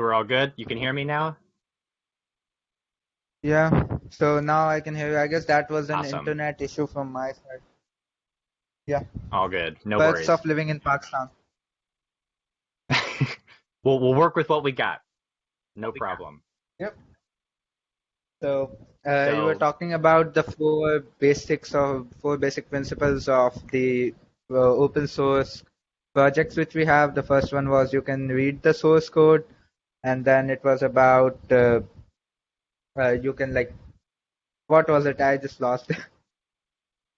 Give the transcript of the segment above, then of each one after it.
So we're all good? You can hear me now? Yeah. So now I can hear you. I guess that was an Awesome. internet issue from my side. Yeah. All good. No Perks worries. of living in Pakistan. we'll we'll work with what we got. No problem. Yep. So uh, you were talking about the four basics of four basic principles of the uh, open source projects which we have. The first one was you can read the source code, and then it was about uh, uh, you can like what was it? I just lost.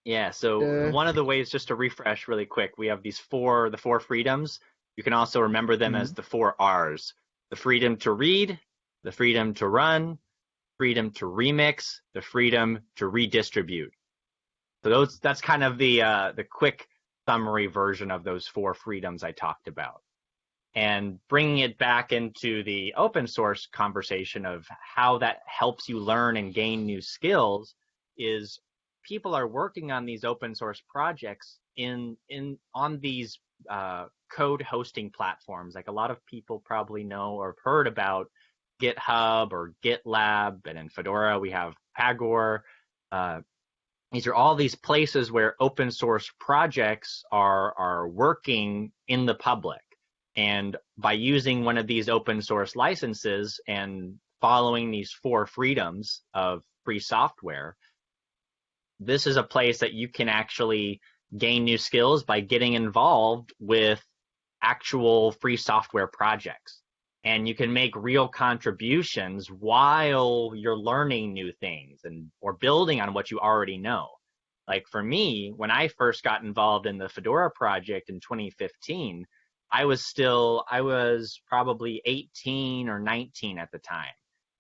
Yeah, so Uh, one of the ways just to refresh really quick, we have these four the four freedoms. You can also remember them as the four R's. The freedom to read, the freedom to run, freedom to remix, the freedom to redistribute. So those that's kind of the uh, the quick summary version of those four freedoms I talked about. And bringing it back into the open source conversation of how that helps you learn and gain new skills is people are working on these open source projects in in on these uh, code hosting platforms. Like a lot of people probably know or have heard about GitHub or GitLab, and in Fedora we have Pagure. Uh, these are all these places where open source projects are are working in the public, and by using one of these open source licenses and following these four freedoms of free software, this is a place that you can actually gain new skills by getting involved with actual free software projects. And you can make real contributions while you're learning new things and or building on what you already know. Like for me, when I first got involved in the Fedora project in 2015, I was still I was probably 18 or 19 at the time.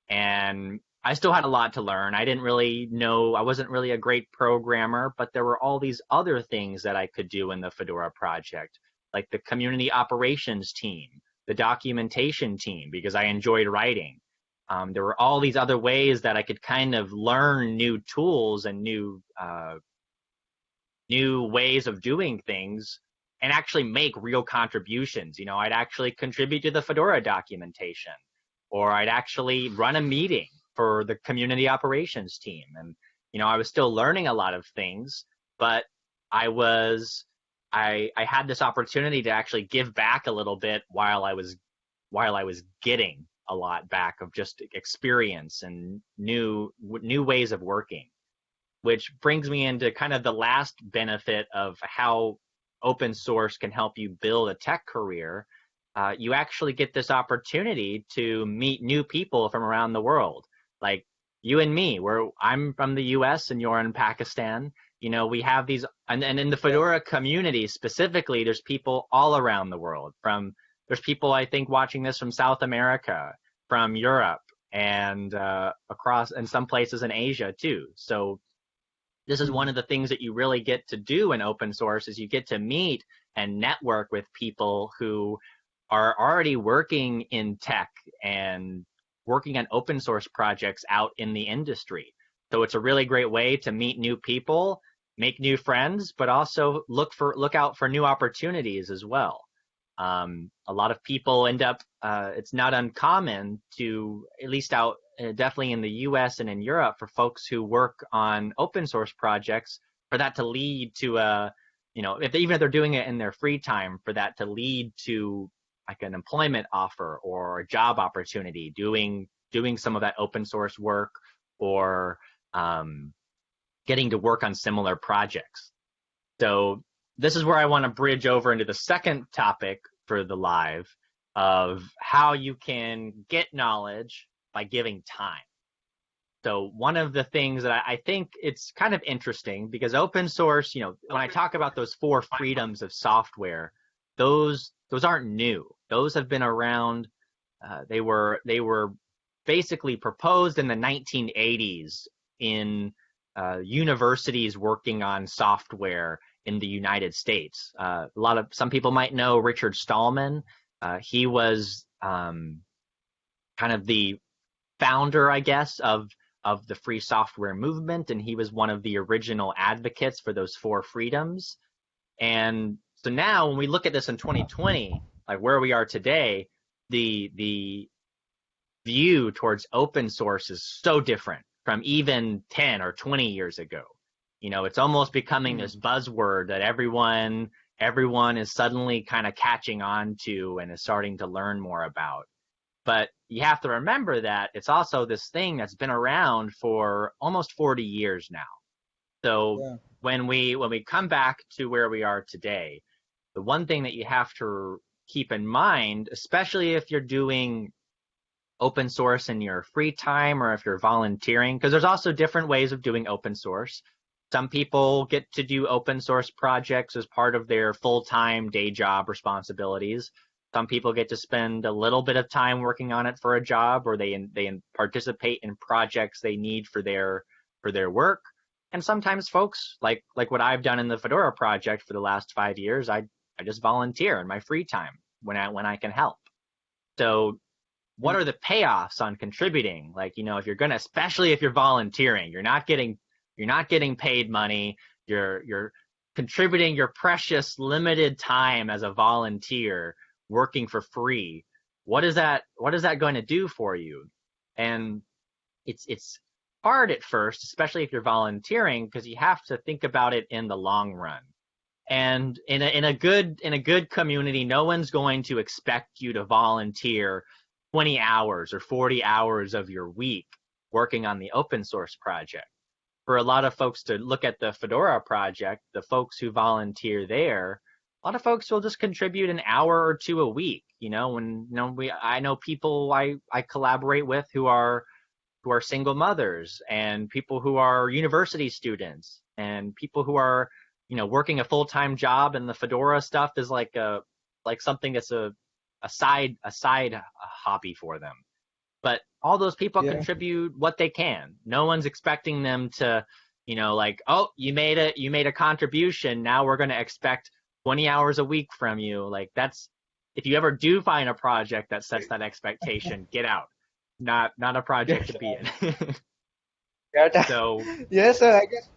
And I still had a lot to learn. I didn't really know, I wasn't really a great programmer, but there were all these other things that I could do in the Fedora project, like the community operations team, the documentation team, because I enjoyed writing. Um, there were all these other ways that I could kind of learn new tools and new uh, new ways of doing things and actually make real contributions. You know, I'd actually contribute to the Fedora documentation, or I'd actually run a meeting for the community operations team. And, you know, I was still learning a lot of things, but I was, I, I had this opportunity to actually give back a little bit while I was, while I was getting a lot back of just experience and new, new ways of working, which brings me into kind of the last benefit of how open source can help you build a tech career. Uh, you actually get this opportunity to meet new people from around the world. Like you and me where i'm from the us and you're in pakistan. You know we have these and, and in the fedora community specifically there's people all around the world from there's people i think watching this from south america from europe and uh, across and some places in asia too. So this is one of the things that you really get to do in open source is you get to meet and network with people who are already working in tech and working on open source projects out in the industry. So it's a really great way to meet new people, make new friends, but also look for look out for new opportunities as well. Um, a lot of people end up. Uh, it's not uncommon to, at least out, definitely in the U.S. and in Europe, for folks who work on open source projects, for that to lead to a, you know, if they, even if they're doing it in their free time, for that to lead to like an employment offer or a job opportunity doing doing some of that open source work or um, getting to work on similar projects so this is where i want to bridge over into the second topic for the live of how you can get knowledge by giving time so one of the things that I, I think it's kind of interesting because open source you know when i talk about those four freedoms of software those those aren't new. Those have been around. Uh, they were they were basically proposed in the 1980s in uh, universities working on software in the United States. Uh, a lot of some people might know Richard Stallman. Uh, he was um, kind of the founder, I guess, of of the free software movement, and he was one of the original advocates for those four freedoms. And so now when we look at this in 2020, like where we are today, the the view towards open source is so different from even 10 or 20 years ago. You know, it's almost becoming mm-hmm. this buzzword that everyone everyone is suddenly kind of catching on to and is starting to learn more about. But you have to remember that it's also this thing that's been around for almost 40 years now. So yeah. when we when we come back to where we are today, the one thing that you have to keep in mind, especially if you're doing open source in your free time or if you're volunteering, because there's also different ways of doing open source. Some people get to do open source projects as part of their full-time day job responsibilities. Some people get to spend a little bit of time working on it for a job, or they they participate in projects they need for their for their work. And sometimes folks, like like what I've done in the Fedora project for the last five years, I I just volunteer in my free time when I when I can help. So what are the payoffs on contributing? Like, you know, if you're gonna especially if you're volunteering, you're not getting you're not getting paid money. You're you're contributing your precious limited time as a volunteer working for free. What is that what is that going to do for you? And it's it's hard at first, especially if you're volunteering because you have to think about it in the long run. And in a in a good in a good community, no one's going to expect you to volunteer 20 hours or 40 hours of your week working on the open source project for a lot of folks to look at the Fedora project, the folks who volunteer there, a lot of folks will just contribute an hour or two a week. You know, when you know we I know people I I collaborate with who are who are single mothers and people who are university students and people who are you know working a full-time job and the Fedora stuff is like a like something that's a a side a side hobby for them but all those people yeah. contribute what they can. No one's expecting them to, you know, like, oh, you made a you made a contribution. Now we're going to expect 20 hours a week from you. Like that's if you ever do find a project that sets that expectation, get out. Not not a project to be in. yeah, so yeah, so I guess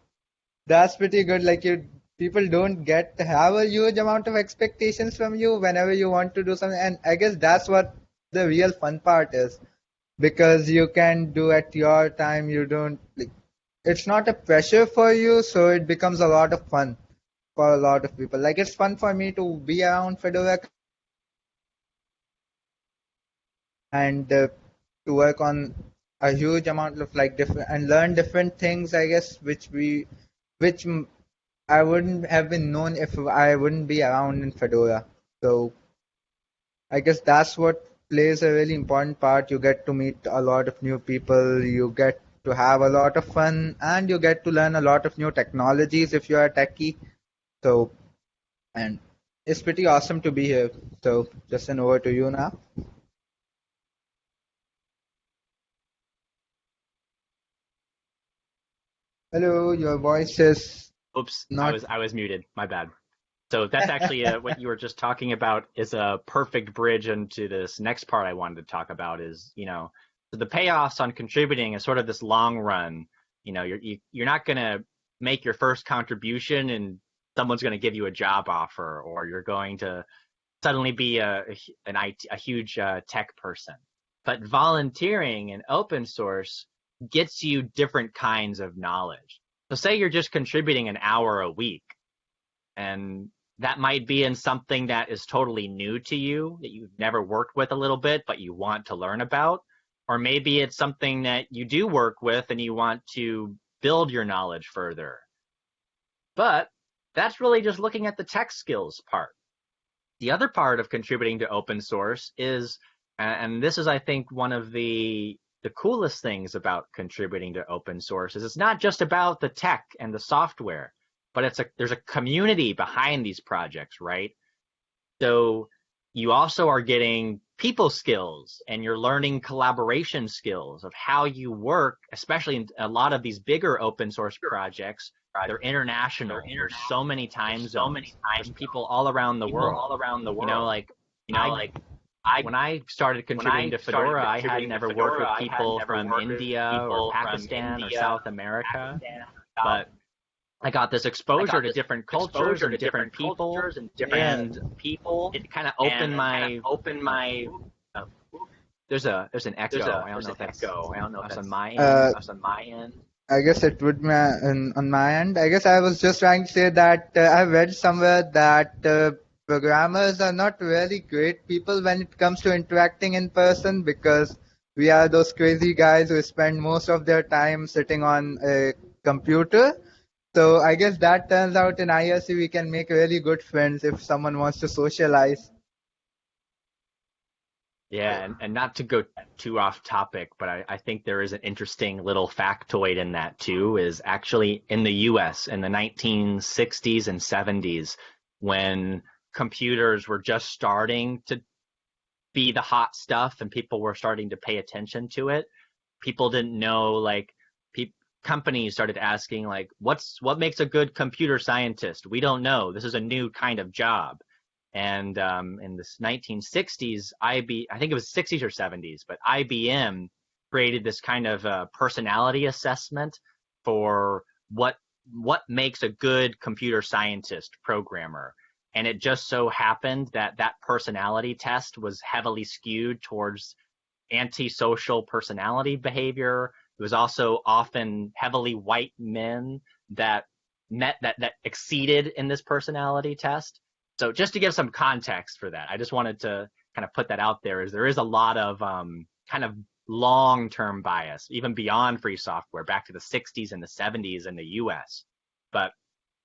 that's pretty good. Like you people don't get have a huge amount of expectations from you whenever you want to do something and i guess that's what the real fun part is because you can do at your time you don't like it's not a pressure for you so it becomes a lot of fun for a lot of people like it's fun for me to be around fedora and uh, to work on a huge amount of like different and learn different things i guess which we which i wouldn't have been known if i wouldn't be around in fedora so i guess that's what plays a really important part. You get to meet a lot of new people, you get to have a lot of fun, and you get to learn a lot of new technologies if you're a techie. So, and it's pretty awesome to be here. So, Justin, over to you now. Hello, your voice is. Oops, not... I was I was muted. My bad. So that's actually uh, what you were just talking about is a perfect bridge into this next part I wanted to talk about is, you know, so the payoffs on contributing is sort of this long run. You know, you're you, are you are not going to make your first contribution and someone's going to give you a job offer or you're going to suddenly be a an IT, a huge uh, tech person. But volunteering and open source gets you different kinds of knowledge. So say you're just contributing an hour a week and that might be in something that is totally new to you that you've never worked with a little bit but you want to learn about or maybe it's something that you do work with and you want to build your knowledge further but that's really just looking at the tech skills part the other part of contributing to open source is and this is i think one of the the coolest things about contributing to open source is it's not just about the tech and the software but it's a there's a community behind these projects, right? So you also are getting people skills and you're learning collaboration skills of how you work, especially in a lot of these bigger open source projects. They're international. There's so many times, so many times, people all around the world, all around the world. You know, like you know, I, like I, when I started contributing I to Fedora, I had never Fedora, worked with people from India or Pakistan India, or South America, Pakistan, but I got this exposure got to different cultures and different, different people and different and people. It kind of opened my opened my There's a there's an echo. There's, a, I don't know an if that's echo. I don't know if that's that's on my end. Uh, that's on my end. I guess it would be on on my end. I guess I was just trying to say that uh, I read somewhere that uh, programmers are not really great people when it comes to interacting in person because we are those crazy guys who spend most of their time sitting on a computer. So I guess that turns out in IRC we can make really good friends if someone wants to socialize. Yeah, and, and not to go too off topic, but I, I think there is an interesting little factoid in that too, is actually in the US in the 1960s and 70s when computers were just starting to be the hot stuff and people were starting to pay attention to it. People didn't know like companies started asking like what's what makes a good computer scientist? We don't know. This is a new kind of job and um, in the 1960s, IB, I think it was 60s or 70s, but IBM created this kind of uh, personality assessment for what what makes a good computer scientist programmer. And it just so happened that that personality test was heavily skewed towards antisocial personality behavior. It was also often heavily white men that met that that exceeded in this personality test so just to give some context for that, I just wanted to kind of put that out there. Is there is a lot of um, kind of long-term bias, even beyond free software, back to the 60s and the 70s in the U.S. But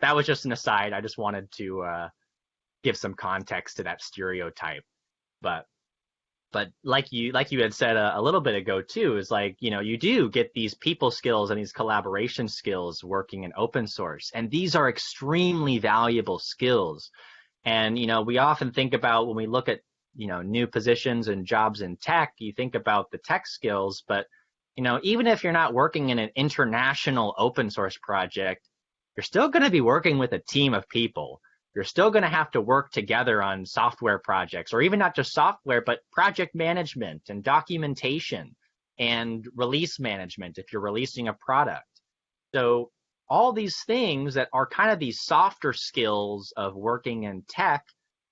that was just an aside. I just wanted to uh, give some context to that stereotype. But but like you like you had said a, a, little bit ago too is like you know you do get these people skills and these collaboration skills working in open source and these are extremely valuable skills and, you know, we often think about when we look at, you know, new positions and jobs in tech, you think about the tech skills, but, you know, even if you're not working in an international open source project, you're still going to be working with a team of people. You're still going to have to work together on software projects, or even not just software, but project management and documentation and release management if you're releasing a product. So all these things that are kind of these softer skills of working in tech,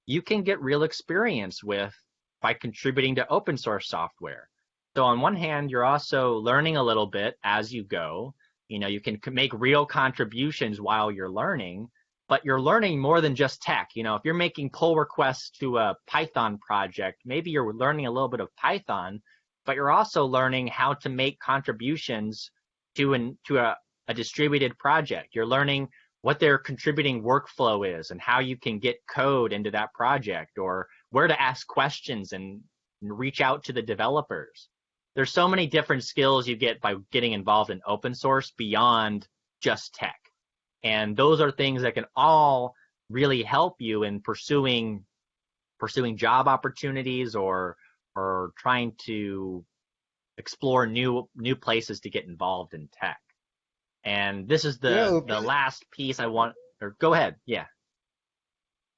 you can get real experience with by contributing to open source software. So on one hand, you're also learning a little bit as you go. You know, you can make real contributions while you're learning, but you're learning more than just tech. You know, if you're making pull requests to a Python project, maybe you're learning a little bit of Python, but you're also learning how to make contributions to an to a, a distributed project. You're learning what their contributing workflow is and how you can get code into that project or where to ask questions and, and reach out to the developers. There's so many different skills you get by getting involved in open source beyond just tech. And those are things that can all really help you in pursuing pursuing job opportunities or or trying to explore new new places to get involved in tech. And this is the Yeah, okay. the last piece I want. Or go ahead. Yeah.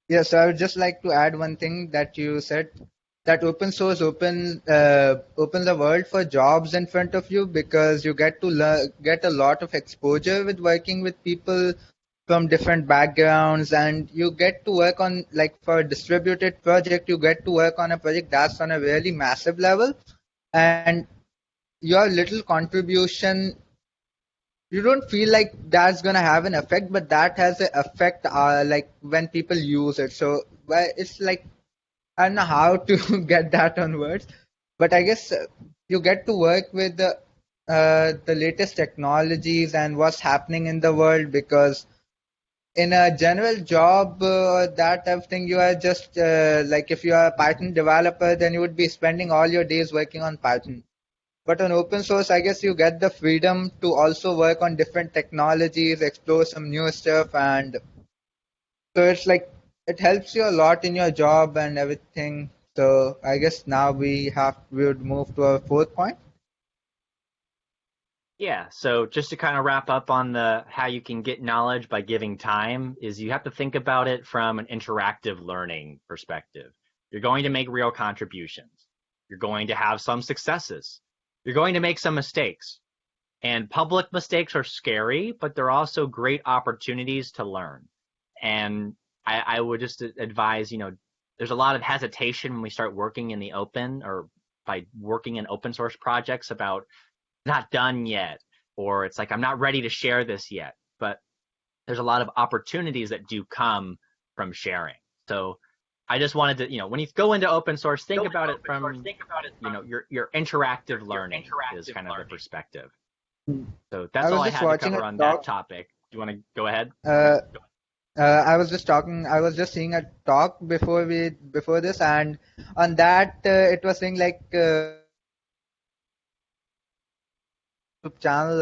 Yeah, so I would just like to add one thing that you said that open source open uh, open the world for jobs in front of you because you get to get a lot of exposure with working with people from different backgrounds and you get to work on like for a distributed project you get to work on a project that's on a really massive level and your little contribution you don't feel like that's gonna have an effect, but that has an effect. Uh, like when people use it, so it's like I don't know how to get that on words, but I guess uh, you get to work with the uh, the latest technologies and what's happening in the world because in a general job uh, that type of thing you are just uh, like if you are a python developer then you would be spending all your days working on python. But on open source, I guess you get the freedom to also work on different technologies, explore some new stuff, and so it's like it helps you a lot in your job and everything. So I guess now we have we would move to our fourth point. Yeah, so just to kind of wrap up on the how you can get knowledge by giving time is you have to think about it from an interactive learning perspective. You're going to make real contributions. You're going to have some successes. You're going to make some mistakes. And public mistakes are scary, but they're also great opportunities to learn. And I, I would just advise, you know, there's a lot of hesitation when we start working in the open or by working in open source projects about not done yet, or it's like I'm not ready to share this yet. But there's a lot of opportunities that do come from sharing. So I just wanted to, you know, when you go into open source, think about it from, source, think about it from, you know, your your interactive your, learning your interactive is kind learning. of the perspective. So that's I all I had to cover on talk. that topic. Do you want to go ahead? Uh, uh, I was just talking. I was just seeing a talk before we before this, and on that uh, it was saying like uh, channel.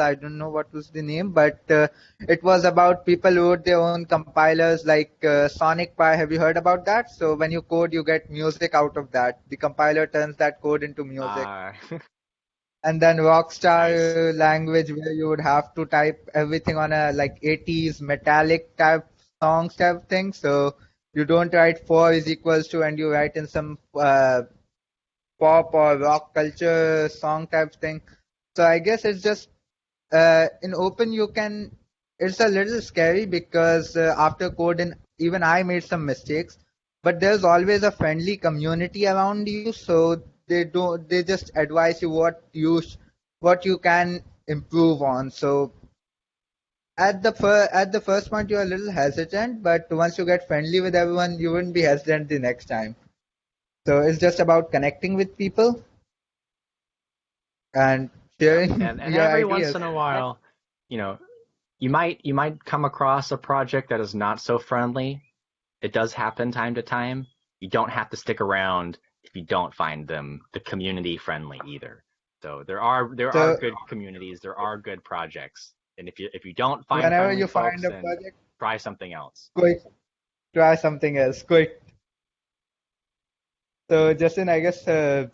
I don't know what was the name, but uh, it was about people who wrote their own compilers like uh, Sonic Pi. Have you heard about that? So when you code, you get music out of that. The compiler turns that code into music. Uh. and then Rockstar nice. language where you would have to type everything on a like 80s metallic type songs type thing. So you don't write four is equals to and you write in some uh, pop or rock culture song type thing. So I guess it's just uh, in open you can. It's a little scary because uh, after coding, even I made some mistakes, but there's always a friendly community around you, so they don't. They just advise you what you what you can improve on. So at the fir- at the first point you're a little hesitant, but once you get friendly with everyone, you wouldn't be hesitant the next time. So it's just about connecting with people and sharing and, and every ideas. once in a while you know you might you might come across a project that is not so friendly. It does happen time to time. You don't have to stick around if you don't find them the community friendly either. So there are there so, are good communities. There are good projects and if you if you don't find whenever you find a project try something else quick try something else quick so justin i guess uh,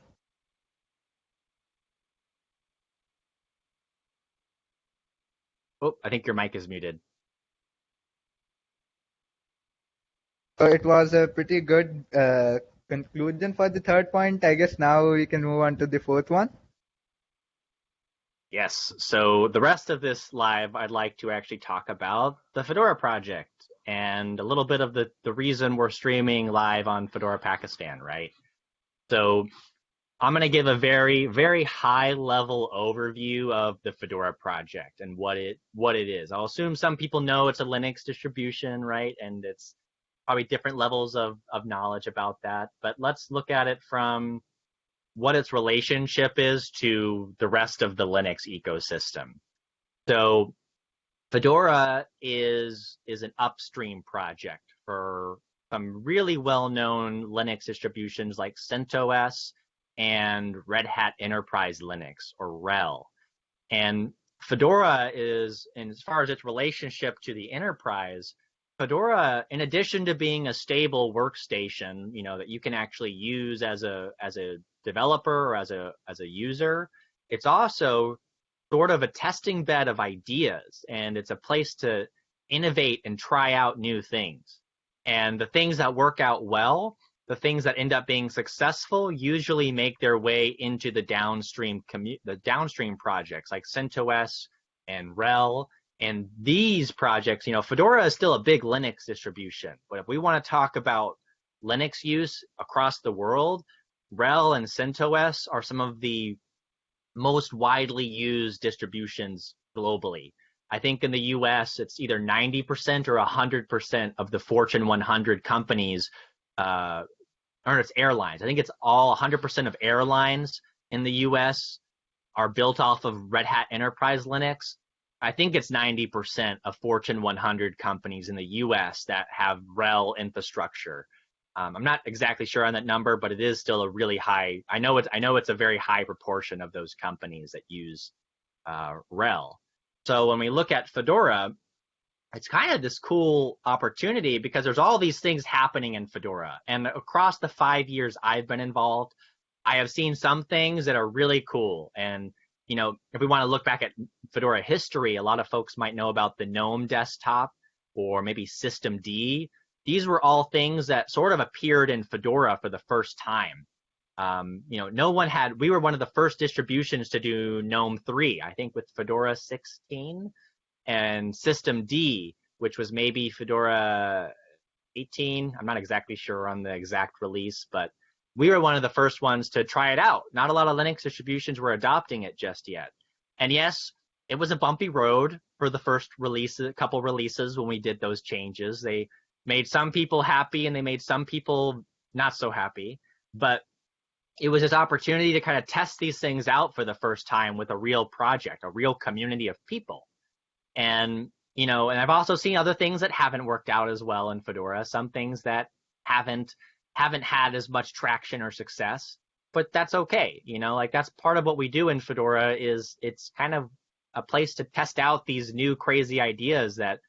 Oh, I think your mic is muted. So it was a pretty good uh, conclusion for the third point. I guess now we can move on to the fourth one. Yes. So the rest of this live, I'd like to actually talk about the Fedora project and a little bit of the, the reason we're streaming live on Fedora Pakistan, right? So I'm going to give a very, very high level overview of the Fedora project and what it what it is. I'll assume some people know it's a Linux distribution, right? And it's probably different levels of, of knowledge about that. But let's look at it from what its relationship is to the rest of the Linux ecosystem. So Fedora is is an upstream project for some really well-known Linux distributions like CentOS and Red Hat Enterprise Linux or RHEL. And Fedora is, and as far as its relationship to the enterprise, Fedora, in addition to being a stable workstation, you know, that you can actually use as a as a developer or as a as a user, it's also sort of a testing bed of ideas and it's a place to innovate and try out new things. And the things that work out well the things that end up being successful usually make their way into the downstream commu- the downstream projects like CentOS and RHEL. And these projects, you know, Fedora is still a big Linux distribution, but if we want to talk about Linux use across the world, RHEL and CentOS are some of the most widely used distributions globally. I think in the US, it's either 90% or 100% of the Fortune 100 companies uh, or it's airlines. I think it's all 100% of airlines in the US are built off of Red Hat Enterprise Linux. I think it's 90% of Fortune 100 companies in the US that have RHEL infrastructure. Um, I'm not exactly sure on that number, but it is still a really high. I know it's I know it's a very high proportion of those companies that use uh, RHEL. So when we look at Fedora, it's kind of this cool opportunity because there's all these things happening in Fedora. And across the five years I've been involved, I have seen some things that are really cool. And, you know, if we want to look back at Fedora history, a lot of folks might know about the GNOME desktop or maybe systemd. These were all things that sort of appeared in Fedora for the first time. Um, you know, no one had, we were one of the first distributions to do GNOME 3, I think with Fedora 16 and systemd, which was maybe Fedora 18. I'm not exactly sure on the exact release, but we were one of the first ones to try it out. Not a lot of Linux distributions were adopting it just yet. And yes, it was a bumpy road for the first release, a couple releases when we did those changes. They made some people happy and they made some people not so happy. But it was this opportunity to kind of test these things out for the first time with a real project, a real community of people. And, you know, and I've also seen other things that haven't worked out as well in Fedora, some things that haven't haven't had as much traction or success, but that's okay. You know, like that's part of what we do in Fedora is it's kind of a place to test out these new crazy ideas that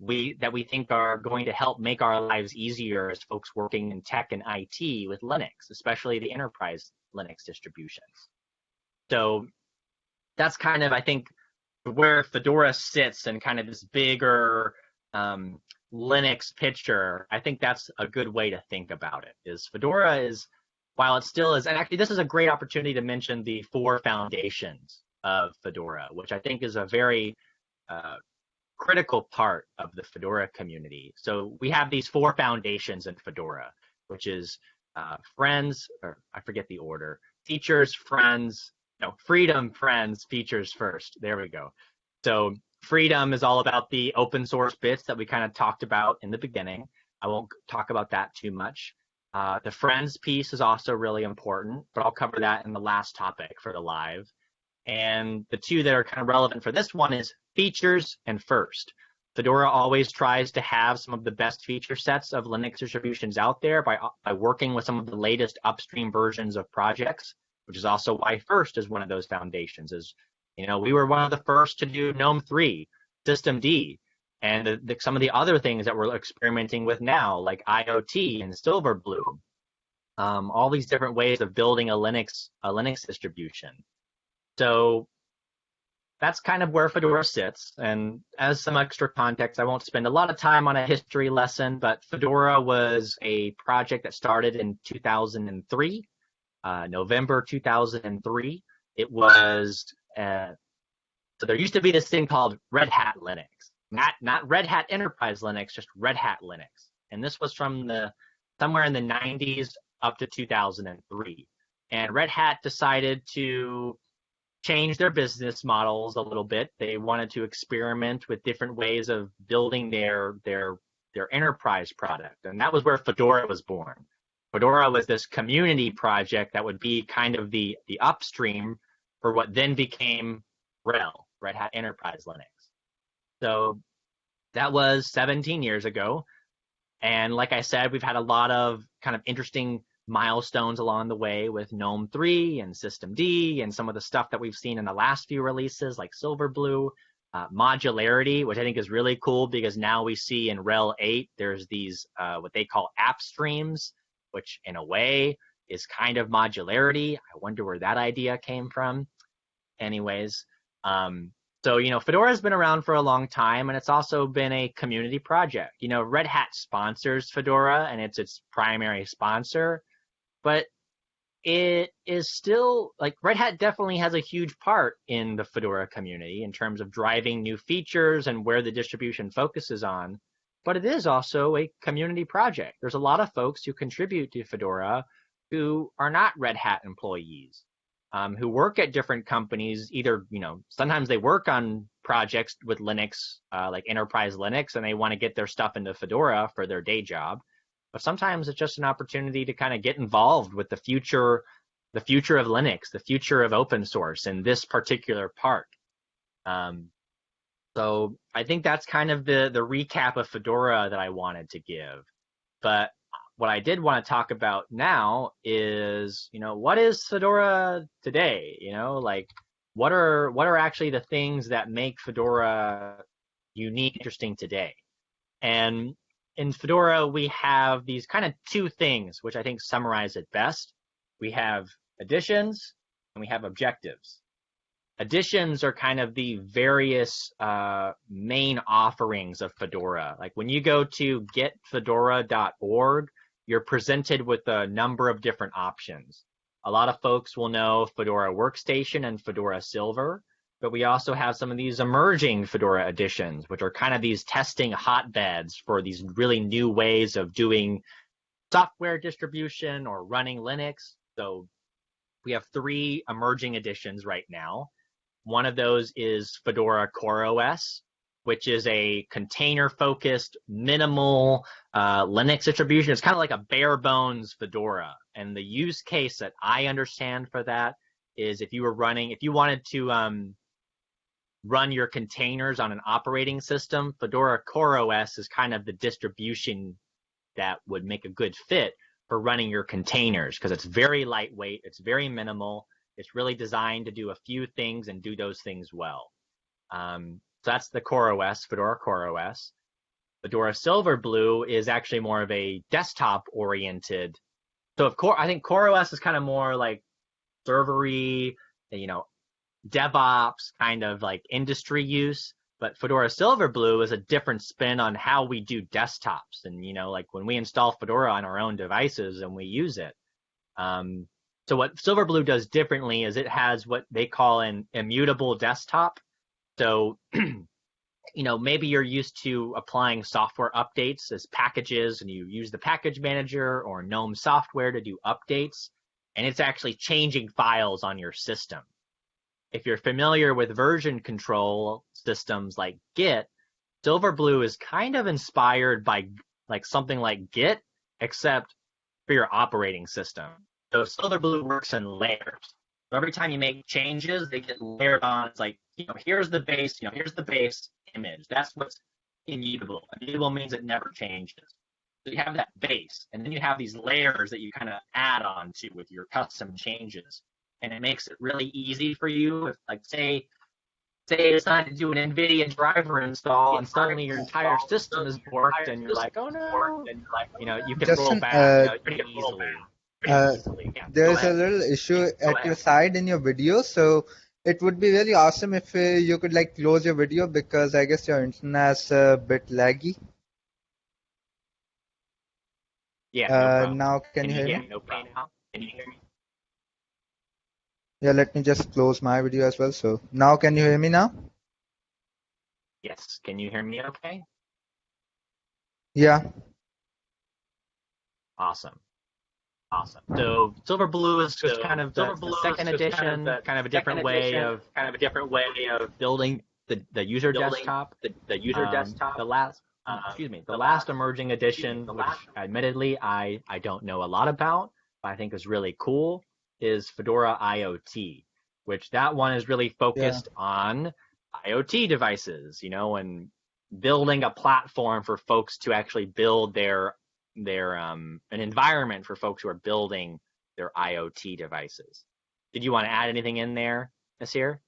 we that we think are going to help make our lives easier as folks working in tech and IT with Linux, especially the enterprise Linux distributions. So that's kind of I think where Fedora sits and kind of this bigger um, Linux picture. I think that's a good way to think about it. Is Fedora is while it still is, and actually this is a great opportunity to mention the four foundations of Fedora, which I think is a very uh, critical part of the Fedora community. So we have these four foundations in Fedora, which is uh, friends, or I forget the order, features, friends, no, freedom, friends, features first. There we go. So freedom is all about the open source bits that we kind of talked about in the beginning. I won't talk about that too much. Uh, the friends piece is also really important, but I'll cover that in the last topic for the live. And the two that are kind of relevant for this one is features and first. Fedora always tries to have some of the best feature sets of Linux distributions out there by, by working with some of the latest upstream versions of projects, which is also why first is one of those foundations. Is you know we were one of the first to do GNOME 3, systemd, and the, the, some of the other things that we're experimenting with now, like IoT and Silverblue. Um, all these different ways of building a Linux a Linux distribution. So that's kind of where Fedora sits. And as some extra context, I won't spend a lot of time on a history lesson, but Fedora was a project that started in 2003, uh, November 2003. It was, uh, so there used to be this thing called Red Hat Linux, not, not Red Hat Enterprise Linux, just Red Hat Linux. And this was from the, somewhere in the 90s up to 2003. And Red Hat decided to change their business models a little bit. They wanted to experiment with different ways of building their their their enterprise product, and that was where Fedora was born. Fedora was this community project that would be kind of the the upstream for what then became RHEL, Red Hat Enterprise Linux. So that was 17 years ago. And like I said, we've had a lot of kind of interesting milestones along the way with GNOME 3 and systemd and some of the stuff that we've seen in the last few releases like Silverblue. Uh, modularity, which I think is really cool because now we see in RHEL 8 there's these uh, what they call app streams, which in a way is kind of modularity. I wonder where that idea came from. Anyways, um, so you know Fedora has been around for a long time, and it's also been a community project. You know, Red Hat sponsors Fedora, and it's its primary sponsor but it is still like Red Hat definitely has a huge part in the Fedora community in terms of driving new features and where the distribution focuses on. But it is also a community project. There's a lot of folks who contribute to Fedora who are not Red Hat employees, um, who work at different companies. Either you know sometimes they work on projects with Linux, uh, like enterprise Linux, and they want to get their stuff into Fedora for their day job but sometimes it's just an opportunity to kind of get involved with the future the future of linux the future of open source in this particular part um, so i think that's kind of the the recap of fedora that i wanted to give. But what i did want to talk about now is you know what is fedora today? You know like what are what are actually the things that make fedora unique interesting today? And in Fedora, we have these kind of two things, which I think summarize it best. We have editions and we have objectives. Editions are kind of the various uh, main offerings of Fedora. Like when you go to getfedora.org, you're presented with a number of different options. A lot of folks will know Fedora Workstation and Fedora Server but we also have some of these emerging Fedora editions, which are kind of these testing hotbeds for these really new ways of doing software distribution or running Linux. So we have three emerging editions right now. One of those is Fedora CoreOS, which is a container focused minimal uh, Linux distribution. It's kind of like a bare bones Fedora. And the use case that I understand for that is if you were running, if you wanted to um, run your containers on an operating system, Fedora CoreOS is kind of the distribution that would make a good fit for running your containers because it's very lightweight, it's very minimal, it's really designed to do a few things and do those things well. Um, so that's the CoreOS, Fedora CoreOS. Fedora Silverblue is actually more of a desktop oriented. So of course, I think CoreOS is kind of more like servery, you know, DevOps kind of like industry use. But Fedora Silverblue is a different spin on how we do desktops. And, you know, like when we install Fedora on our own devices and we use it. Um, so what Silverblue does differently is it has what they call an immutable desktop. So, you know, maybe you're used to applying software updates as packages and you use the package manager or GNOME software to do updates and it's actually changing files on your system if you're familiar with version control systems like Git, Silverblue is kind of inspired by like something like Git, except for your operating system. So Silverblue works in layers. So every time you make changes, they get layered on. It's like, you know, here's the base, you know, here's the base image. That's what's immutable. Immutable means it never changes. So you have that base, and then you have these layers that you kind of add on to with your custom changes and it makes it really easy for you. If, like say, say it's time to do an NVIDIA driver install, and suddenly your entire system is borked, and you're like, oh no, and you know, you can Justin, roll back uh, you know, pretty easily. Uh, Yeah, There's a little issue at your ahead. side in your video, so it would be really awesome if uh, you could like close your video because I guess your internet's a bit laggy. Yeah, no Uh, problem. now can you hear me? me? No problem. Can you hear me? Yeah, let me just close my video as well. So now can you hear me now? Yes. Can you hear me? Okay. Yeah. Awesome. Awesome. So Silverblue is just So kind of the, the is second just kind of edition, the kind of a second different way edition, of kind of a different way of building the, the user Building desktop. the, the user Um, desktop. The last, Um, excuse me, the, the last, last- emerging edition, the which last- admittedly I I don't know a lot about, but I think is really cool, is Fedora IoT, which that one is really focused on IoT devices, you know, and building a platform for folks to actually build their their um an environment for folks who are building their IoT devices. Did you want to add anything in there, Nasir?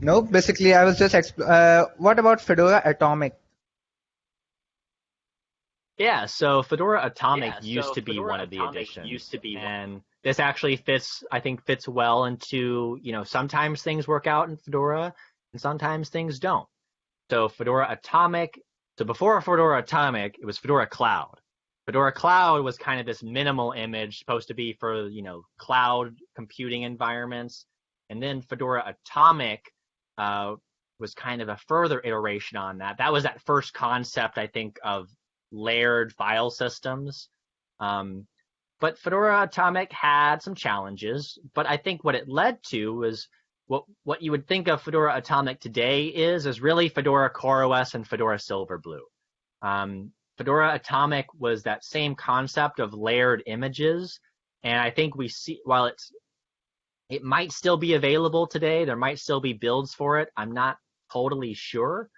No, basically I was just uh, what about Fedora Atomic? Yeah, so Fedora Atomic Yeah, used so to be Fedora one of the Atomic editions. used to be one- and this actually fits I think fits well into, you know, sometimes things work out in Fedora and sometimes things don't. So Fedora Atomic, so before Fedora Atomic, it was Fedora Cloud. Fedora Cloud was kind of this minimal image supposed to be for, you know, cloud computing environments. And then Fedora Atomic uh, was kind of a further iteration on that. That was that first concept, I think, of layered file systems. Um, but Fedora Atomic had some challenges, but I think what it led to was what what you would think of Fedora Atomic today is is really Fedora CoreOS and Fedora Silverblue. Um, Fedora Atomic was that same concept of layered images, and I think we see while it's it might still be available today, there might still be builds for it. I'm not totally sure,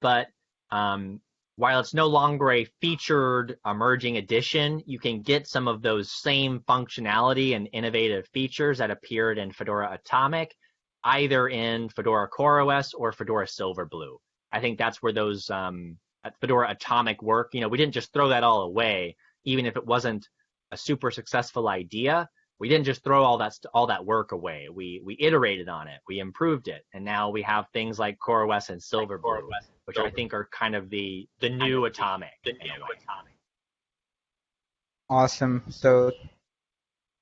but um, while it's no longer a featured emerging edition, you can get some of those same functionality and innovative features that appeared in Fedora Atomic, either in Fedora CoreOS or Fedora Silverblue. I think that's where those um, Fedora Atomic work. You know, we didn't just throw that all away, even if it wasn't a super successful idea. We didn't just throw all that st- all that work away. We we iterated on it, we improved it, and now we have things like CoreOS and Silverblue, which I think are kind of the the new Atomic. the new way. Atomic. Awesome. So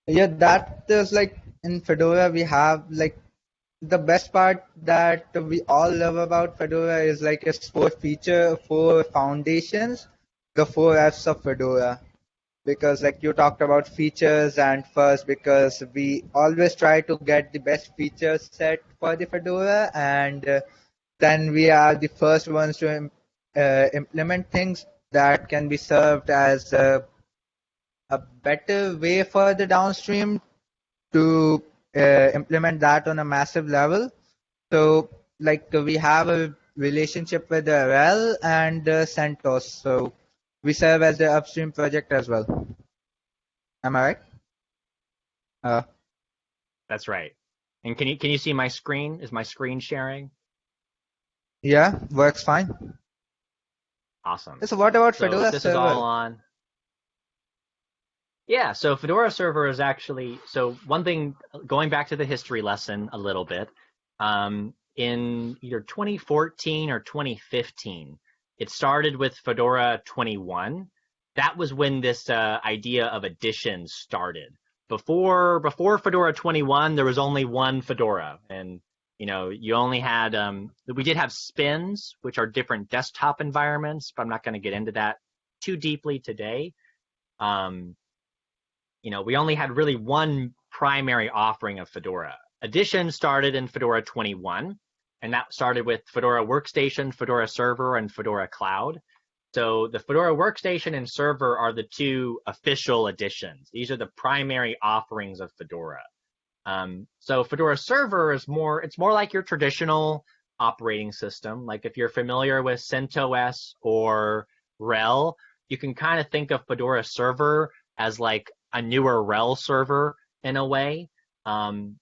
yeah, that is like in Fedora we have like the best part that we all love about Fedora is like its four feature, four foundations, the four Fs of Fedora because like you talked about features and first because we always try to get the best feature set for the Fedora and uh, then we are the first ones to uh, implement things that can be served as a, a better way for the downstream to uh, implement that on a massive level. So like we have a relationship with the RHEL and uh, CentOS. So we serve as the upstream project as well. Am I right? Uh, That's right. And can you can you see my screen? Is my screen sharing? yeah, works fine. Awesome. So what about So Fedora this server? is all on. Yeah, so Fedora Server is actually so one thing. Going back to the history lesson a little bit, um, in either 2014 or 2015, it started with Fedora 21. That was when this uh, idea of editions started. Before before Fedora 21, there was only one Fedora, and you know you only had um, we did have spins, which are different desktop environments, but I'm not going to get into that too deeply today. Um, you know, we only had really one primary offering of Fedora. Edition started in Fedora 21, and that started with Fedora Workstation, Fedora Server, and Fedora Cloud. So the Fedora Workstation and Server are the two official editions. These are the primary offerings of Fedora. Um, so Fedora Server is more, it's more like your traditional operating system. Like if you're familiar with CentOS or RHEL, you can kind of think of Fedora Server as like a newer RHEL server in a way. Um,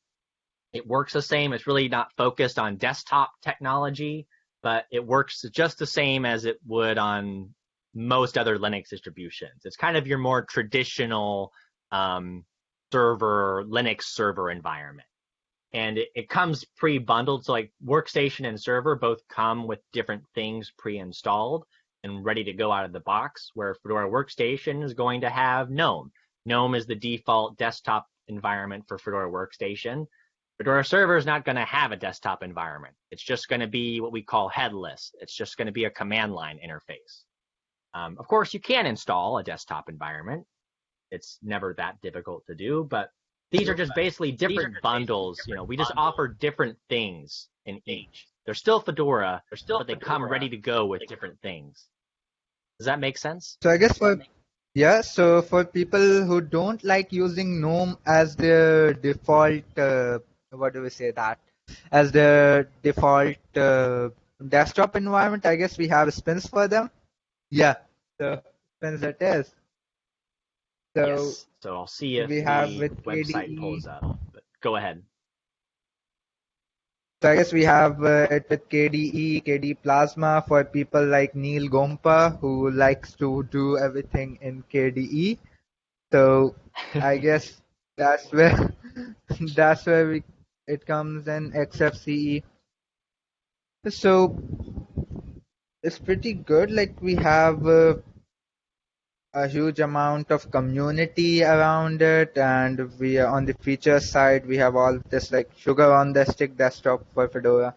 it works the same. It's really not focused on desktop technology, but it works just the same as it would on most other Linux distributions. It's kind of your more traditional um, server, Linux server environment. And it, it comes pre-bundled, so like workstation and server both come with different things pre-installed and ready to go out of the box, where Fedora Workstation is going to have GNOME. GNOME is the default desktop environment for Fedora Workstation. Fedora Server is not going to have a desktop environment. It's just going to be what we call headless. It's just going to be a command line interface. Um, of course, you can install a desktop environment. It's never that difficult to do, but these are just basically different bundles. You know, we just offer different things in each. They're still Fedora, they're still, but they come ready to go with different things. Does that make sense? So I guess for yeah, so for people who don't like using GNOME as their default, uh, what do we say that as the default uh, desktop environment, I guess we have spins for them. Yeah, so spins it is. So yes. So I'll see if we have the with website KDE. pulls up. But go ahead. So I guess we have uh, it with KDE, KDE Plasma for people like Neal Gompa who likes to do everything in KDE. So I guess that's where that's where we, it comes in XFCE. So it's pretty good. Like we have uh, a huge amount of community around it, and we are on the feature side. We have all this like sugar on the stick desktop for Fedora.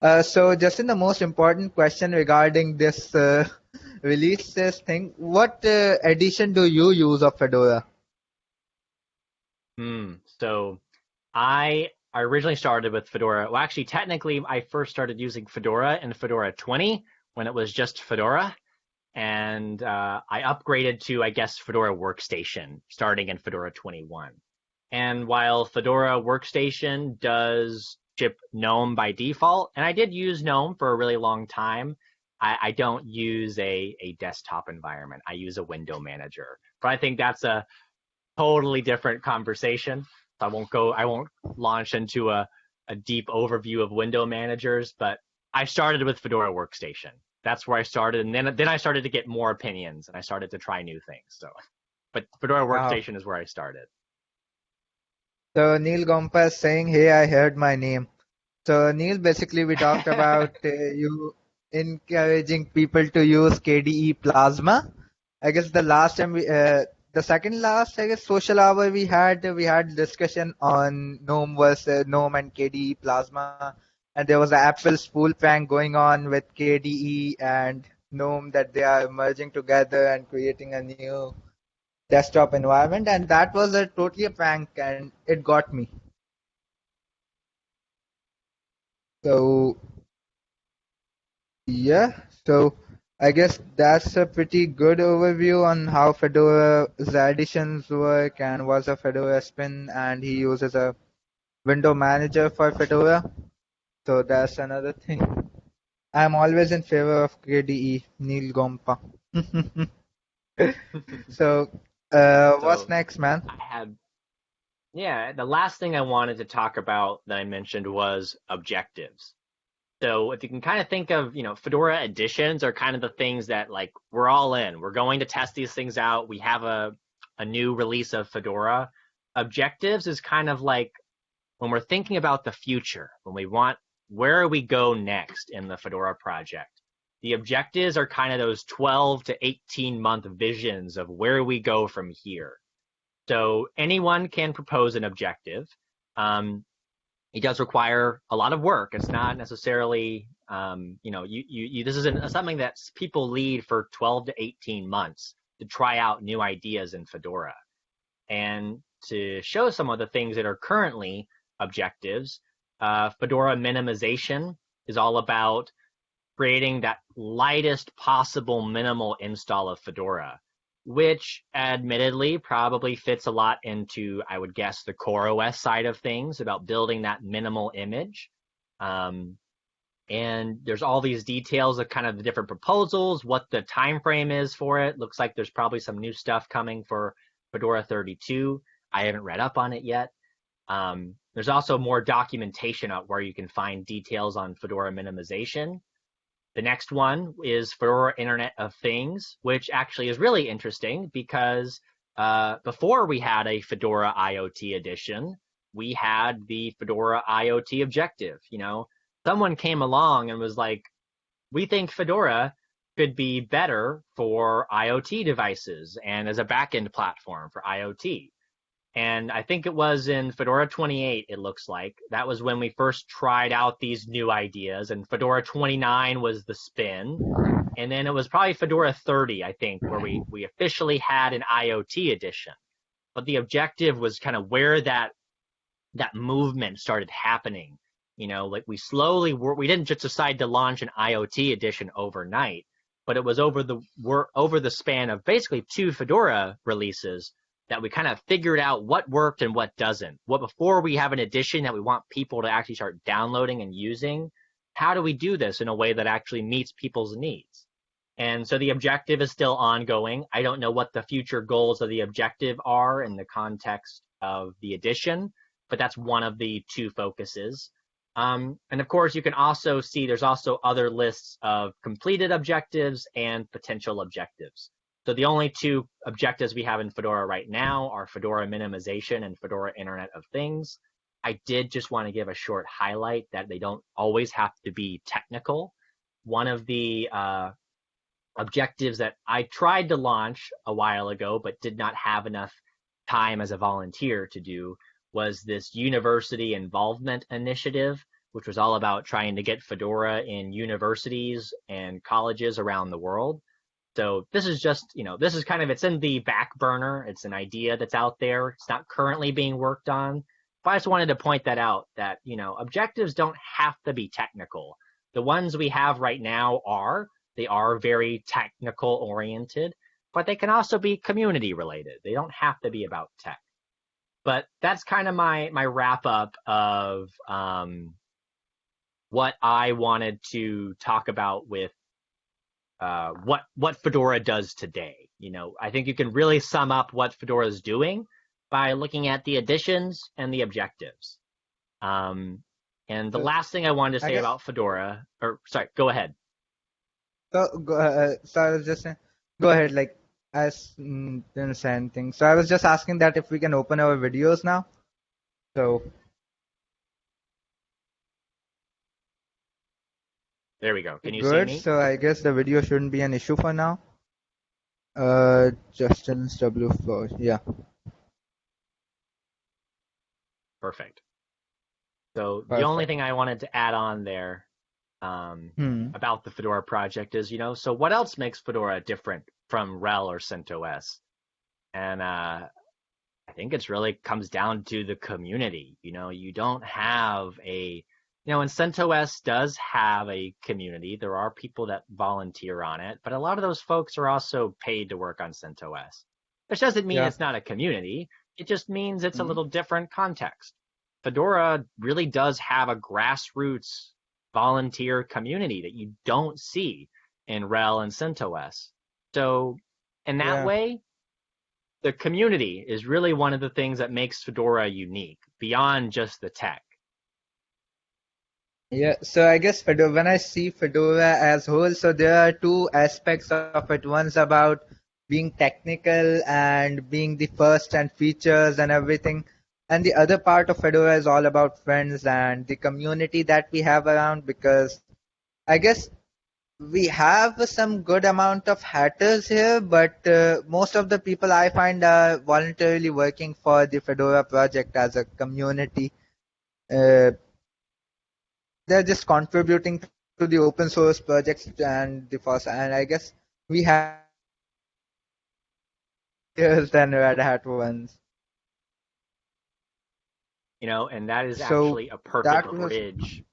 Uh, so, Justin, the most important question regarding this uh, release thing: What uh, edition do you use of Fedora? Hmm. So I I originally started with Fedora. Well, actually, technically, I first started using Fedora in Fedora 20 when it was just Fedora, and uh, I upgraded to I guess Fedora Workstation starting in Fedora 21. And while Fedora Workstation does ship GNOME by default, and I did use GNOME for a really long time, I, I don't use a, a desktop environment. I use a window manager. But I think that's a totally different conversation. I won't go, I won't launch into a, a deep overview of window managers, but I started with Fedora Workstation. That's where I started. And then, then I started to get more opinions and I started to try new things. So, but Fedora Wow. Workstation is where I started. So Neal Gompa is saying, "Hey, I heard my name." So Neal, basically, we talked about uh, you encouraging people to use KDE Plasma. I guess the last time we, uh, the second last, I guess, social hour we had, we had discussion on GNOME versus GNOME and KDE Plasma, and there was an April Fools prank going on with KDE and GNOME that they are merging together and creating a new desktop environment, and that was a totally a prank, and it got me. So yeah, so I guess that's a pretty good overview on how Fedora's editions work and what's a Fedora spin, and he uses a window manager for Fedora. So that's another thing. I'm always in favor of KDE, Neal Gompa. so, uh, So- what's next, man? I had, yeah, the last thing I wanted to talk about that I mentioned was objectives. So if you can kind of think of, you know, Fedora editions are kind of the things that like we're all in. We're going to test these things out. We have a a new release of Fedora. Objectives is kind of like when we're thinking about the future, when we want where we go next in the Fedora project. The objectives are kind of those 12 to 18 month visions of where we go from here. So anyone can propose an objective. Um, it does require a lot of work. It's not necessarily, um, you know, you, you, you this isn't something that people lead for 12 to 18 months to try out new ideas in Fedora. And to show some of the things that are currently objectives, uh, Fedora minimization is all about creating that lightest possible minimal install of Fedora which admittedly probably fits a lot into, I would guess, the CoreOS side of things about building that minimal image. Um, and there's all these details of kind of the different proposals, what the time frame is for it. Looks like there's probably some new stuff coming for Fedora 32. I haven't read up on it yet. Um, there's also more documentation out where you can find details on Fedora minimization. The next one is Fedora Internet of Things, which actually is really interesting because uh, before we had a Fedora IoT edition, we had the Fedora IoT objective. You know, someone came along and was like, we think Fedora could be better for IoT devices and as a backend platform for IoT. And I think it was in Fedora 28, it looks like. That was when we first tried out these new ideas. And Fedora 29 was the spin. And then it was probably Fedora 30, I think, where we, we officially had an IoT edition. But the objective was kind of where that that movement started happening. You know, like we slowly were, we didn't just decide to launch an IoT edition overnight, but it was over the were over the span of basically two Fedora releases that we kind of figured out what worked and what doesn't. What before we have an edition that we want people to actually start downloading and using, how do we do this in a way that actually meets people's needs? And so the objective is still ongoing. I don't know what the future goals of the objective are in the context of the edition, but that's one of the two focuses. Um, and of course, you can also see there's also other lists of completed objectives and potential objectives. So the only two objectives we have in Fedora right now are Fedora minimization and Fedora Internet of Things. I did just want to give a short highlight that they don't always have to be technical. One of the uh, objectives that I tried to launch a while ago but did not have enough time as a volunteer to do was this university involvement initiative, which was all about trying to get Fedora in universities and colleges around the world. So this is just, you know, this is kind of, it's in the back burner. It's an idea that's out there. It's not currently being worked on. But I just wanted to point that out that, you know, objectives don't have to be technical. The ones we have right now are, they are very technical oriented, but they can also be community related. They don't have to be about tech. But that's kind of my, my wrap up of, um, what I wanted to talk about with uh, what what Fedora does today. You know, I think you can really sum up what Fedora is doing by looking at the editions and the objectives. Um, and the So, last thing I wanted to say guess- about Fedora, or sorry, go ahead. So, go, uh, so I was just saying, go ahead, like, I didn't say anything. So I was just asking that if we can open our videos now. So, There we go. Can you good. see me? So I guess the video shouldn't be an issue for now. Uh, Justin's W4, yeah. Perfect. So the only thing I wanted to add on there um, Hmm. about the Fedora project is, you know, so what else makes Fedora different from RHEL or CentOS? And uh, I think it's really comes down to the community. You know, you don't have a, you know, and CentOS does have a community. There are people that volunteer on it, but a lot of those folks are also paid to work on CentOS. Which doesn't mean Yeah. it's not a community. It just means it's a Mhm. little different context. Fedora really does have a grassroots volunteer community that you don't see in RHEL and CentOS. So in that Yeah. way, the community is really one of the things that makes Fedora unique beyond just the tech. Yeah, so I guess Fedora, when I see Fedora as whole, so there are two aspects of it. One's about being technical and being the first and features and everything. And the other part of Fedora is all about friends and the community that we have around because I guess we have some good amount of hatters here, but uh, most of the people I find are voluntarily working for the Fedora project as a community. Uh, they're just contributing to the open source projects and the first and I guess we have hatters than Red Hat ones. You know, and that is So actually a perfect was- bridge.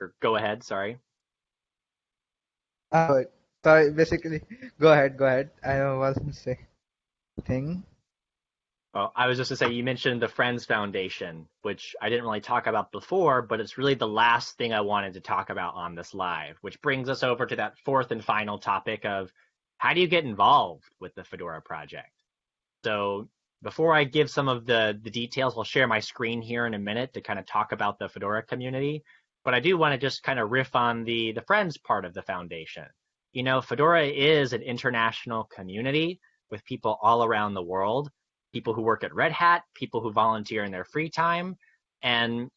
Or go ahead, sorry. Uh, sorry, basically, go ahead, go ahead. I wasn't saying thing. I was just to say you mentioned the Friends Foundation, which I didn't really talk about before, but it's really the last thing I wanted to talk about on this live, which brings us over to that fourth and final topic of how do you get involved with the Fedora project? So before I give some of the, the details, I'll share my screen here in a minute to kind of talk about the Fedora community. But I do want to just kind of riff on the, the friends part of the foundation. You know, Fedora is an international community with people all around the world people who work at Red Hat, people who volunteer in their free time. And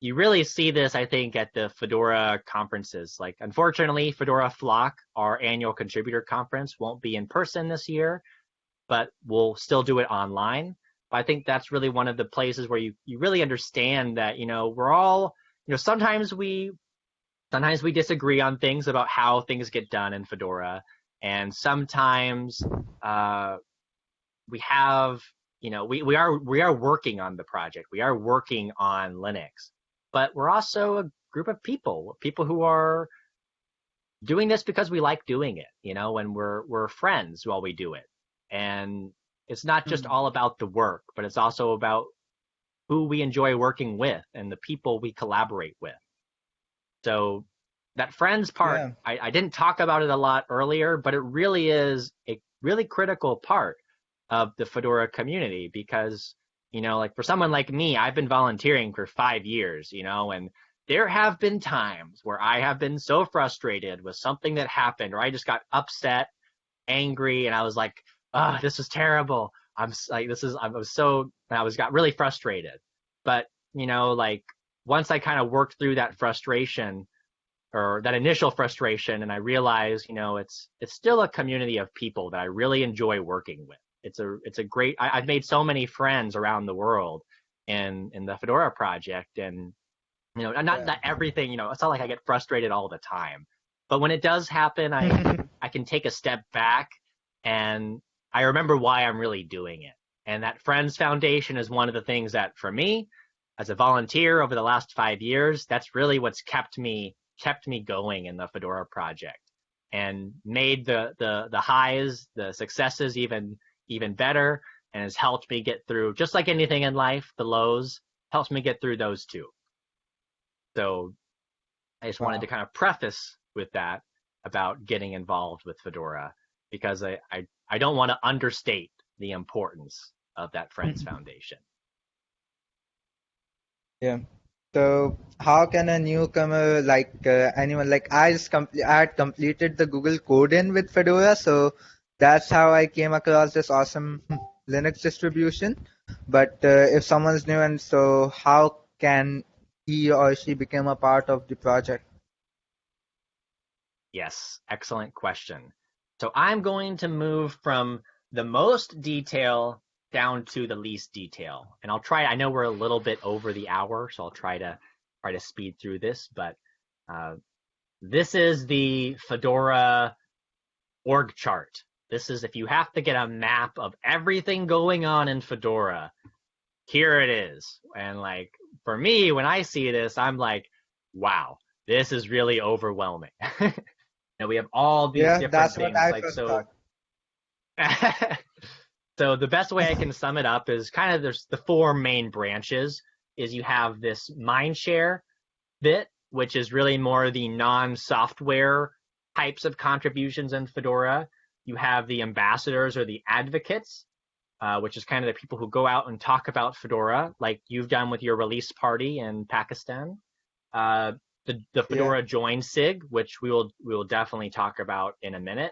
you really see this, I think, at the Fedora conferences. Like, unfortunately, Fedora Flock, our annual contributor conference, won't be in person this year, but we'll still do it online. But I think that's really one of the places where you, you really understand that, you know, we're all, you know, sometimes we, sometimes we disagree on things about how things get done in Fedora. And sometimes, uh, we have you know we, we are we are working on the project we are working on linux but we're also a group of people people who are doing this because we like doing it you know and we're we're friends while we do it and it's not just Mhm. all about the work but it's also about who we enjoy working with and the people we collaborate with so that friends part Yeah. I, I didn't talk about it a lot earlier but it really is a really critical part of the Fedora community because, you know, like for someone like me, I've been volunteering for five years, you know, and there have been times where I have been so frustrated with something that happened or I just got upset, angry, and I was like, ah, this is terrible. I'm like, this is, I was so, I was got really frustrated. But, you know, like once I kind of worked through that frustration, or that initial frustration and I realized, you know, it's it's still a community of people that I really enjoy working with. It's a it's a great I, I've made so many friends around the world in in the Fedora project and you know not Yeah. not everything, you know, it's not like I get frustrated all the time. But when it does happen, I I can take a step back and I remember why I'm really doing it. And that Friends Foundation is one of the things that for me, as a volunteer over the last five years, that's really what's kept me kept me going in the Fedora project and made the the the highs, the successes even even better and has helped me get through just like anything in life, the lows helps me get through those too. So I just wanted to kind of preface with that about getting involved with Fedora because I, I, I don't want to understate the importance of that Friends Foundation. Yeah. So how can a newcomer like uh, anyone like I just complete I had completed the Google Code-in with Fedora, so that's how I came across this awesome Linux distribution. But uh, if someone's new and so how can he or she become a part of the project? Yes, excellent question. So I'm going to move from the most detail down to the least detail. And I'll try, I know we're a little bit over the hour, so I'll try to try to speed through this, but uh, This is the Fedora org chart. This is if you have to get a map of everything going on in Fedora, here it is. And like for me, when I see this, I'm like, wow, this is really overwhelming. and we have all these yeah, different that's things. What I like so thought. so the best way I can sum it up is kind of there's the four main branches is you have this mindshare bit, which is really more the non-software types of contributions in Fedora. You have the ambassadors or the advocates, uh, which is kind of the people who go out and talk about Fedora, like you've done with your release party in Pakistan. Uh, the, the Fedora yeah. join SIG, which we will we will definitely talk about in a minute.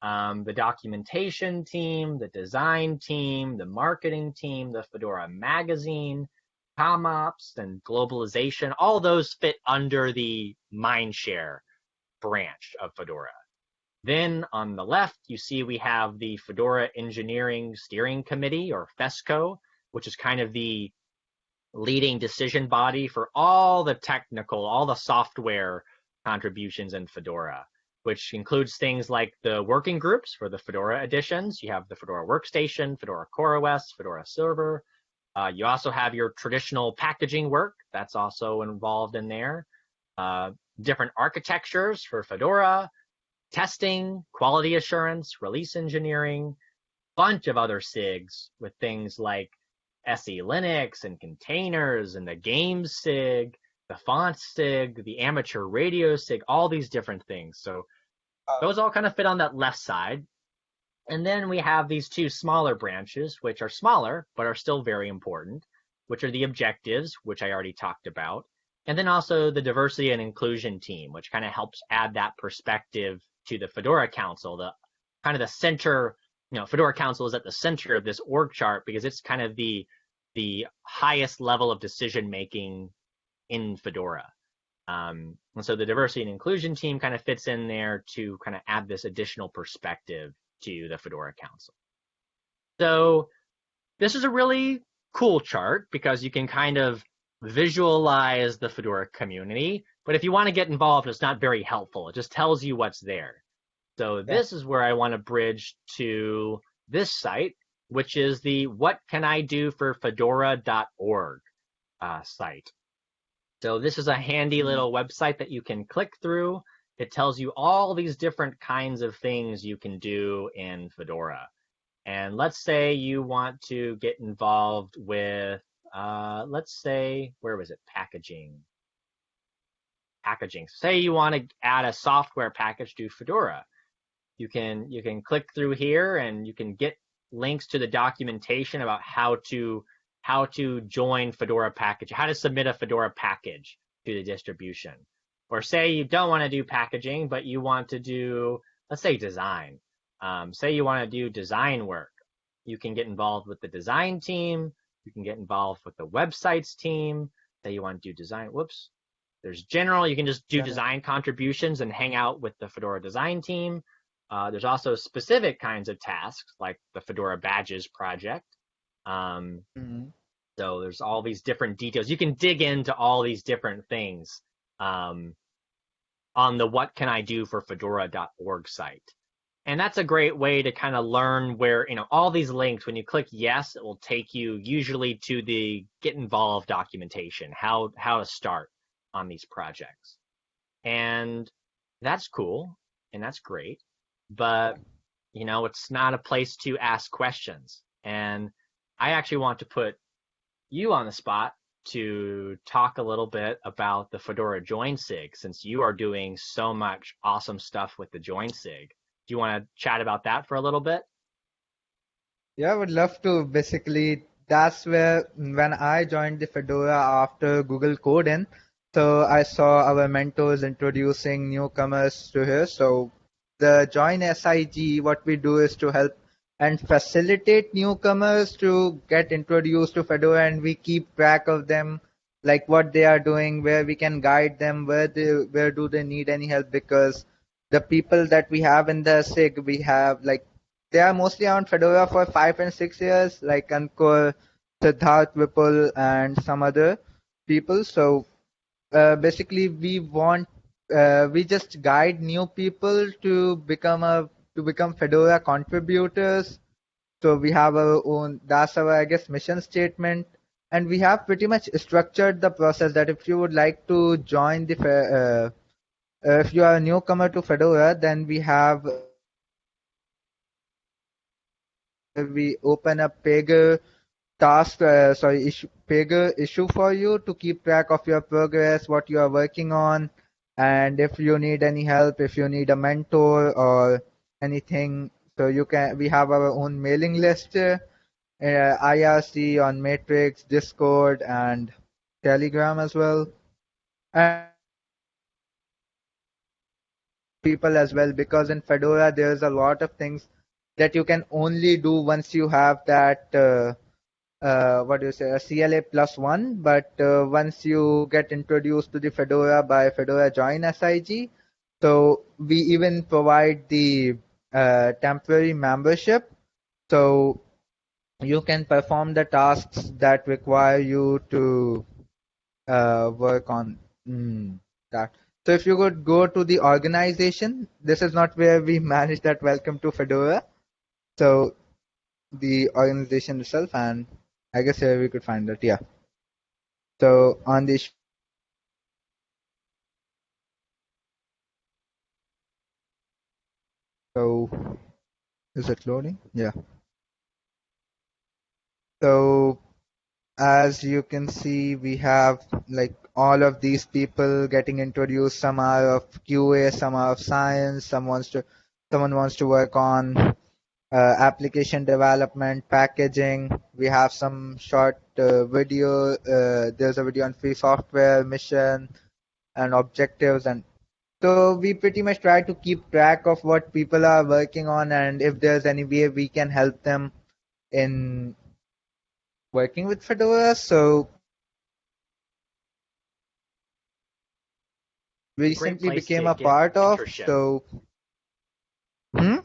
Um, the documentation team, the design team, the marketing team, the Fedora magazine, CommOps, and globalization. All those fit under the Mindshare branch of Fedora. Then on the left, you see we have the Fedora Engineering Steering Committee, or FESCO, which is kind of the leading decision body for all the technical, all the software contributions in Fedora, which includes things like the working groups for the Fedora editions. You have the Fedora Workstation, Fedora CoreOS, Fedora Server. Uh, you also have your traditional packaging work that's also involved in there. Uh, different architectures for Fedora, testing, quality assurance, release engineering, bunch of other SIGs with things like SELinux and containers and the game SIG, the font SIG, the amateur radio SIG, all these different things. So uh, those all kind of fit on that left side. And then we have these two smaller branches, which are smaller, but are still very important, which are the objectives, which I already talked about. And then also the diversity and inclusion team, which kind of helps add that perspective to the Fedora Council, the kind of the center, you know, Fedora Council is at the center of this org chart because it's kind of the the highest level of decision making in Fedora. Um, and so the diversity and inclusion team kind of fits in there to kind of add this additional perspective to the Fedora Council. So this is a really cool chart because you can kind of visualize the Fedora community. But if you want to get involved, it's not very helpful. It just tells you what's there. So yeah. this is where I want to bridge to this site, which is the what can I do for fedora.org uh, site. So this is a handy mm-hmm. little website that you can click through. It tells you all these different kinds of things you can do in Fedora. And let's say you want to get involved with uh, let's say, where was it? Packaging. Packaging. Say you want to add a software package to Fedora. You can you can click through here and you can get links to the documentation about how to how to join Fedora package, how to submit a Fedora package to the distribution. Or say you don't want to do packaging, but you want to do, let's say design. Um, say you want to do design work. You can get involved with the design team you can get involved with the websites team. that you want to do design. Whoops. There's general. You can just do design contributions and hang out with the Fedora design team. Uh, there's also specific kinds of tasks like the Fedora badges project. Um, mm-hmm. So there's all these different details. You can dig into all these different things um, on the what can I do for fedora.org site. And that's a great way to kind of learn where, you know, all these links, when you click yes, it will take you usually to the get involved documentation, how, how to start on these projects. And that's cool and that's great. But, you know, it's not a place to ask questions. And I actually want to put you on the spot to talk a little bit about the Fedora Join SIG since you are doing so much awesome stuff with the Join SIG. You want to chat about that for a little bit? Yeah, I would love to. Basically, that's where when I joined the Fedora after Google Code so I saw our mentors introducing newcomers to here. So the Join SIG, what we do is to help and facilitate newcomers to get introduced to Fedora, and we keep track of them, like what they are doing, where we can guide them, where they where do they need any help because the people that we have in the SIG, we have like they are mostly on Fedora for five and six years, like Ankur, Siddharth Vipul, and some other people. So uh, basically, we want uh, we just guide new people to become a to become Fedora contributors. So we have our own. That's our I guess mission statement, and we have pretty much structured the process that if you would like to join the uh, if you are a newcomer to Fedora, then we have we open a Pagure task, uh, sorry, issue, Pagure issue for you to keep track of your progress, what you are working on, and if you need any help, if you need a mentor or anything, so you can. We have our own mailing list, uh, IRC on Matrix, Discord, and Telegram as well. And people as well because in Fedora there's a lot of things that you can only do once you have that uh, uh, what do you say a CLA plus one. But uh, once you get introduced to the Fedora by Fedora join SIG so we even provide the uh, temporary membership. So you can perform the tasks that require you to uh, work on mm, that so if you could go to the organization this is not where we manage that. Welcome to Fedora. So the organization itself and I guess here we could find it yeah. So on the so is it loading? Yeah. So as you can see we have like all of these people getting introduced some are of qa some are of science some wants to someone wants to work on uh, application development, packaging. We have some short uh, video. Uh, there's a video on free software mission and objectives, and so we pretty much try to keep track of what people are working on, and if there's any way we can help them in working with Fedora. So recently became a part of. So. Hmm?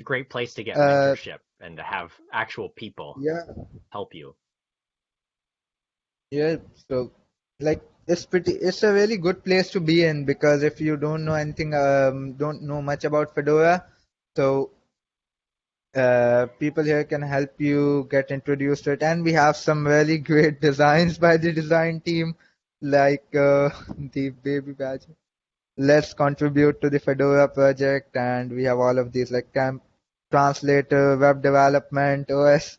a great place to get uh, mentorship and to have actual people yeah help you yeah so like it's pretty it's a really good place to be in because if you don't know anything um don't know much about fedora so uh, people here can help you get introduced to it and we have some really great designs by the design team like uh, the baby badge let's contribute to the fedora project and we have all of these like camp translator, web development, OS,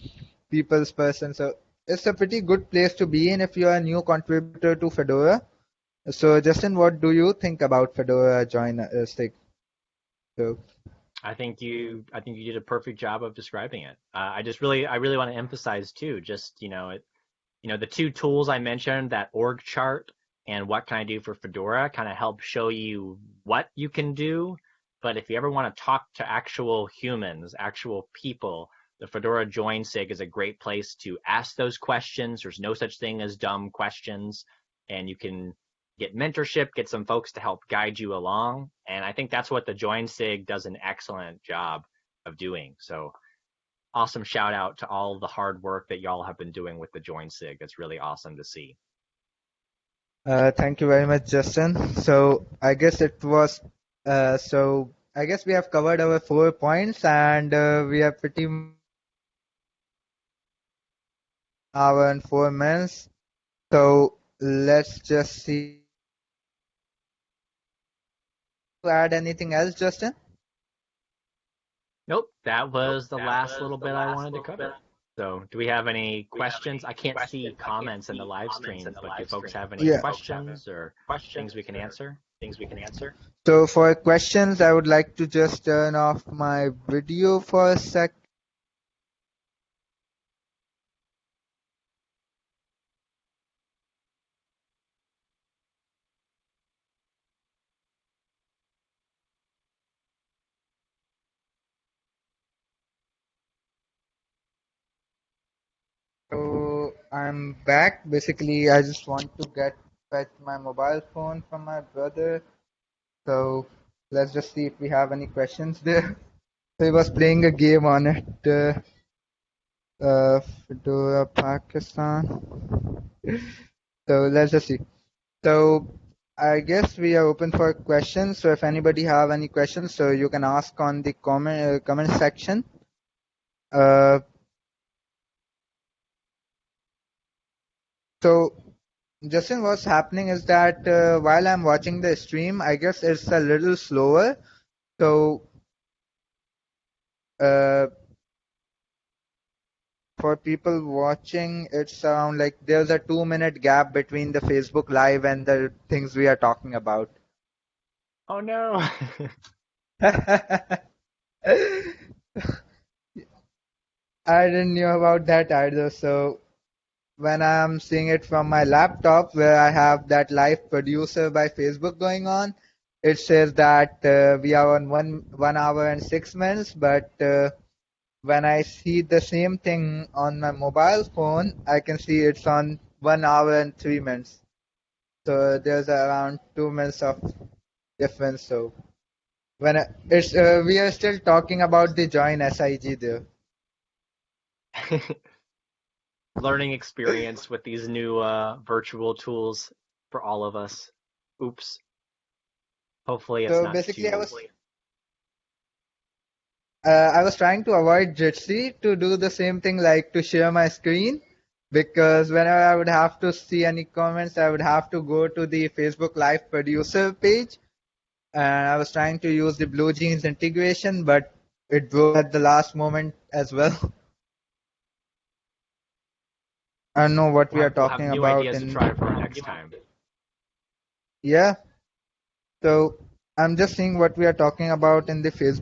people's person. So it's a pretty good place to be in if you're a new contributor to Fedora. So Justin, what do you think about Fedora join uh, SIG? So. I think you I think you did a perfect job of describing it. Uh, I just really I really want to emphasize too, just you know it, you know the two tools I mentioned, that org chart and what can I do for Fedora, kind of help show you what you can do but if you ever want to talk to actual humans, actual people, the Fedora Join SIG is a great place to ask those questions. There's no such thing as dumb questions, and you can get mentorship, get some folks to help guide you along. And I think that's what the Join SIG does an excellent job of doing. So awesome shout out to all the hard work that y'all have been doing with the Join SIG. It's really awesome to see. Uh, thank you very much, Justin. So I guess it was uh, so I guess we have covered our four points and uh, we are pretty hour and four minutes. So let's just see. Add anything else, Justin? Nope, that was the that last was little bit last I wanted to cover. Bit. So, do we have any questions? I can't questions? see comments in the live stream, but do folks have any yeah. questions or questions things we can answer? things we can answer. So for questions, I would like to just turn off my video for a sec. So I'm back. Basically, I just want to get fetch my mobile phone from my brother. So let's just see if we have any questions there. So he was playing a game on it. Uh, uh, Fedora Pakistan. so let's just see. So I guess we are open for questions. So if anybody have any questions, so you can ask on the comment uh, comment section. Uh, so Justin, what's happening is that uh, while I'm watching the stream, I guess it's a little slower. So uh, for people watching, it's around like there's a two minute gap between the Facebook Live and the things we are talking about. Oh no. I didn't know about that either. So when I'm seeing it from my laptop where I have that live producer by Facebook going on, it says that uh, we are on one one hour and six minutes. But uh, when I see the same thing on my mobile phone, I can see it's on one hour and three minutes. So there's around two minutes of difference. So when I, it's uh, we are still talking about the join SIG there. Learning experience with these new uh, virtual tools for all of us. Oops. Hopefully it's So not basically, too I was uh, I was trying to avoid Jitsi to do the same thing, like to share my screen, because whenever I would have to see any comments, I would have to go to the Facebook Live producer page, and I was trying to use the BlueJeans integration, but it broke at the last moment as well. I know what we we'll are have, we'll talking about in to try for next time. yeah. So I'm just seeing what we are talking about in the Facebook.